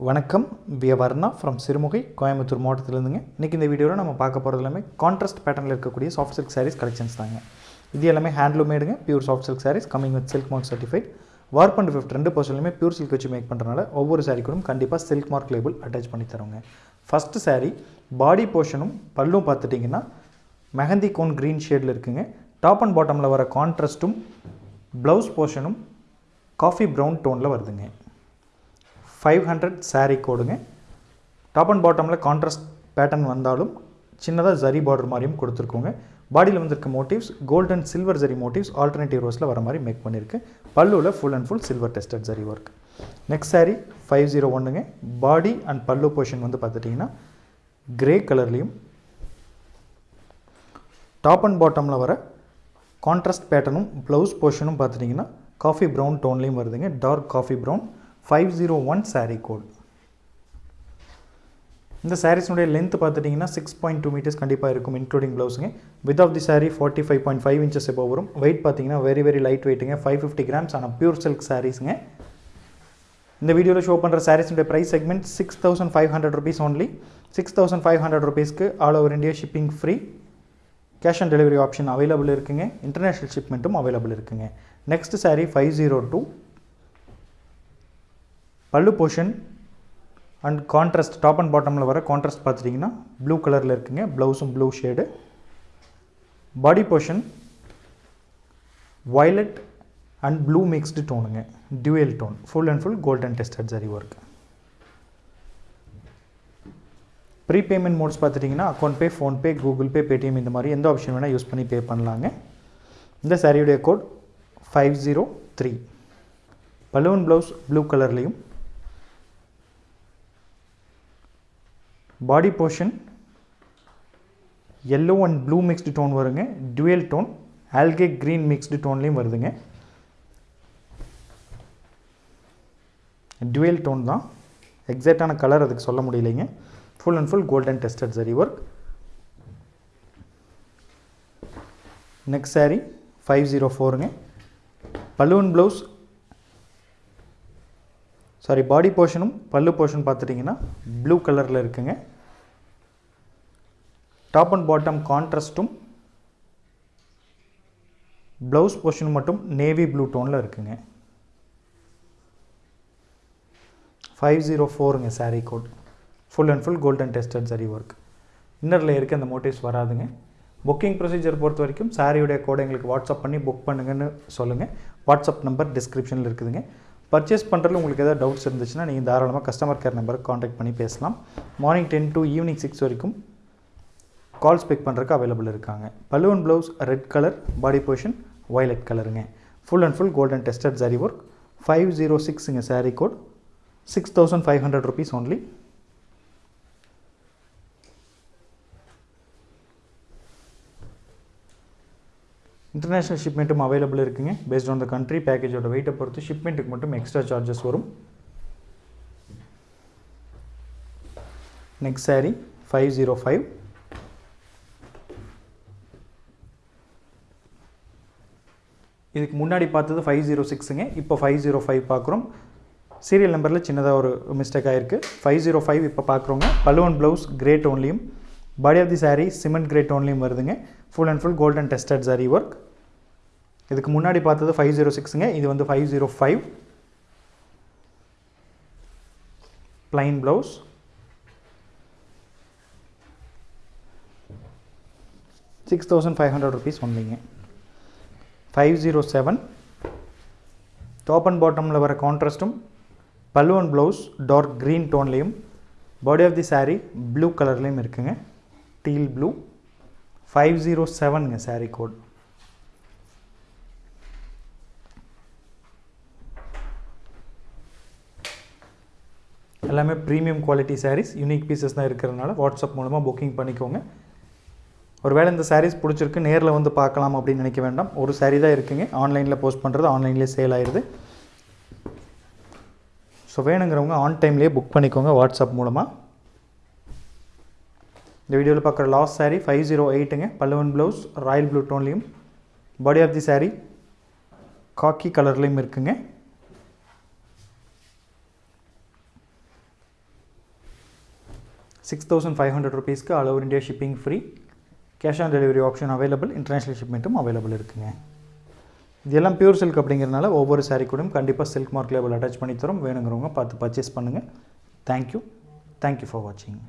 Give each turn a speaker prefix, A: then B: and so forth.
A: வணக்கம். We Varna from Sirumugai Coimbatore மாவட்டத்திலேருந்துங்க. இன்றைக்கி இந்த வீடியோவில் நம்ம பார்க்க போகிறது எல்லாமே கான்ட்ராஸ்ட் பேட்டர்னில் இருக்கக்கூடிய சாஃப்ட் சில்க் சாரீஸ் கலெக்ஷன்ஸ் தாங்க. இது எல்லாமே ஹேண்ட்லூமேடுங்க pure soft silk sarees coming with silk mark certified warp and weft ரெண்டு பர்சன்ட்லையுமே பியூர் சில்க் வச்சு மேக் பண்ணுறதுனால ஒவ்வொரு saree கண்டிப்பாக சில்க் மார்க் லேபிள் அட்டாச் பண்ணி தருவோங்க. ஃபஸ்ட்டு சாரீ பாடி போர்ஷனும் பல்லும் பார்த்துட்டிங்கன்னா மெஹந்தி கோன் க்ரீன் ஷேடில் இருக்குங்க. டாப் அண்ட் பாட்டமில் வர கான்ட்ராஸ்ட்டும் ப்ளவுஸ் போர்ஷனும் காஃபி ப்ரௌன் டோனில் வருதுங்க. ஃபைவ் ஹண்ட்ரட் saree கோடுங்க. டாப் அண்ட் பாட்டமில் கான்ட்ராஸ்ட் பேட்டர்ன் வந்தாலும் சின்னதாக ஜரி பார்டர் மாதிரியும் கொடுத்துருக்கோங்க. பாடியில் வந்திருக்க motifs gold and silver zari motifs alternative ரோஸில் வர மாதிரி மேக் பண்ணியிருக்கு. பல்லுவில் full and full silver tested zari work next saree five zero ஒன்றுங்க பாடி அண்ட் பல்லு போர்ஷன் வந்து பார்த்துட்டிங்கன்னா கிரே கலர்லேயும் டாப் அண்ட் பாட்டமில் வர கான்ட்ராஸ்ட் பேட்டர்னும் ப்ளவுஸ் போர்ஷனும் பார்த்துட்டிங்கன்னா காஃபி ப்ரௌன் டோன்லேயும் வருதுங்க. Dark coffee brown five zero one saree code இந்த சாரீஸ்னுடைய லென்த் பார்த்துட்டிங்கன்னா சிக்ஸ் பாயிண்ட் டூ மீட்டர்ஸ் கண்டிப்பாக இருக்கும் including ப்ளவுஸுங்க width of the saree forty five point five inches எப்போ வரும். வெயிட் பார்த்தீங்கன்னா வெரி வெரி லைட் வெயிட்டுங்க ஃபைவ் ஃபிஃப்டி கிராம்ஸ் ஆனால் பியூர் சில்க் சாரீஸுங்க இந்த வீடியோவில் ஷோ பண்ணுற சாரீஸுடைய price segment six thousand five hundred rupees only six thousand five hundred ருபீஸ்க்கு all over India shipping free cash on delivery option available இருக்குங்க. International ஷிப்மெண்ட்டும் available இருக்குங்க. Next saree five zero two pallu portion and contrast top and பாட்டமில் வர contrast பார்த்துட்டிங்கன்னா blue கலரில் இருக்குங்க. ப்ளவுஸும் blue shade body portion violet and blue mixed டோனுங்க dual tone full and full golden tested zari work prepayment modes பார்த்துட்டிங்கன்னா account pay PhonePe Google Pay Paytm இந்த மாதிரி எந்த ஆப்ஷன் வேணால் யூஸ் பண்ணி பே பண்ணலாங்க. இந்த சாரியுடைய code five zero three balloon blouse blue கலர்லேயும் body portion yellow and blue mixed tone வருங்க. Dual tone algae green mixed டோன்லேயும் வருதுங்க. டுவெல் டோன் தான். எக்ஸாக்டான கலர் அதுக்கு சொல்ல முடியலைங்க. Full and full golden tested zari work next saree five zero ஃபோருங்க balloon blouse sorry body போர்ஷனும் pallu portion பார்த்துட்டிங்கன்னா blue கலரில் இருக்குங்க. டாப் அண்ட் பாட்டம் கான்ட்ராஸ்ட்டும் ப்ளவுஸ் போர்ஷன் மட்டும் நேவி ப்ளூ டோனில் இருக்குங்க. Five zero ஃபோருங்க saree code full and full golden tested zari work இன்னரில் இருக்க அந்த மோட்டிவ்ஸ் வராதுங்க. புக்கிங் ப்ரொசீஜர் பொறுத்த வரைக்கும் சாரியுடைய கோடை எங்களுக்கு வாட்ஸ்அப் பண்ணி புக் பண்ணுங்கன்னு சொல்லுங்கள் வாட்ஸ்அப் நம்பர் டிஸ்கிரிப்ஷனில் இருக்குதுங்க. பர்ச்சேஸ் பண்ணுறதுல உங்களுக்கு ஏதாவது டவுட்ஸ் இருந்துச்சுன்னா நீங்கள் தாராளமாக கஸ்டமர் கேர் நம்பருக்கு காண்டாக்ட் பண்ணி பேசலாம். Morning ten to evening six வரைக்கும் கால்ஸ் பிக் பண்ணுறதுக்கு அவைலபிள் இருக்காங்க. Balloon blouse red colour body position violet கலருங்க full and full golden tested zari work five zero சிக்ஸுங்க saree code six thousand five hundred rupees only international ஷிப்மெண்ட்டும் available இருக்குங்க. Based on the country பேக்கேஜோட வெயிட்டை பொறுத்து ஷிப்மெண்ட்டுக்கு மட்டும் extra charges வரும். Next saree five zero five இதுக்கு முன்னாடி பார்த்தது ஃபைவ் ஜீரோ சிக்ஸுங்க இப்போ ஃபைவ் ஜீரோ ஃபைவ் பார்க்குறோம். சீரியல் நம்பரில் சின்னதாக ஒரு மிஸ்டேக் ஆகிருக்கு ஃபைவ் ஜீரோ oh ஃபைவ் இப்போ பார்க்குறோங்க. Balloon blouse great ஓன்லியும் body of the saree cement great ஓன்லியும் வருதுங்க. Full and full golden tested saree work இதுக்கு முன்னாடி பார்த்தது ஃபைவ் ஜீரோ சிக்ஸுங்க இது வந்து five zero five plain blouse six thousand five hundred rupees வந்தீங்க. Five zero seven top and பாட்டமில் வர கான்ட்ராஸ்ட்டும் balloon blouse dark green டோன்லேயும் body of the saree blue கலர்லேயும் இருக்குங்க. டீல் ப்ளூ ஃபைவ் ஜீரோ செவனுங்க சாரீ கோட் எல்லாமே premium quality sarees unique pieces தான் இருக்கிறதுனால வாட்ஸ்அப் மூலமாக புக்கிங் பண்ணிக்கோங்க. ஒருவேளை இந்த சாரீஸ் பிடிச்சிருக்கு நேரில் வந்து பார்க்கலாம் அப்படின்னு நினைக்க வேண்டாம். ஒரு சாரீ தான் இருக்குங்க. ஆன்லைனில் போஸ்ட் பண்ணுறது ஆன்லைன்லேயே சேல் ஆயிடுது ஸோ வேணுங்கிறவங்க ஆன் டைம்லேயே புக் பண்ணிக்கோங்க வாட்ஸ்அப் மூலமாக இந்த வீடியோவில் பார்க்குற லாஸ்ட் சாரீ ஃபைவ் ஜீரோ எயிட்டுங்க balloon blouse royal blue டோன்லேயும் body of the saree khaki கலர்லேயும் இருக்குங்க. சிக்ஸ் தௌசண்ட் ஃபைவ் ஹண்ட்ரட் ருபீஸ்க்கு all over India shipping free cash on delivery option available international ஷிப்மெண்ட்டும் available இருக்குங்க. இதெல்லாம் பியூர் சில்க் அப்படிங்கிறனால ஒவ்வொரு சாரீ கூடயும் கண்டிப்பாக சில்க் மார்க் லேபிள் அட்டாச் பண்ணி தரோம். வேணுங்கிறவங்க பார்த்து பர்ச்சேஸ் பண்ணுங்கள் தேங்க்யூ தேங்க்யூ ஃபார் வாட்சிங்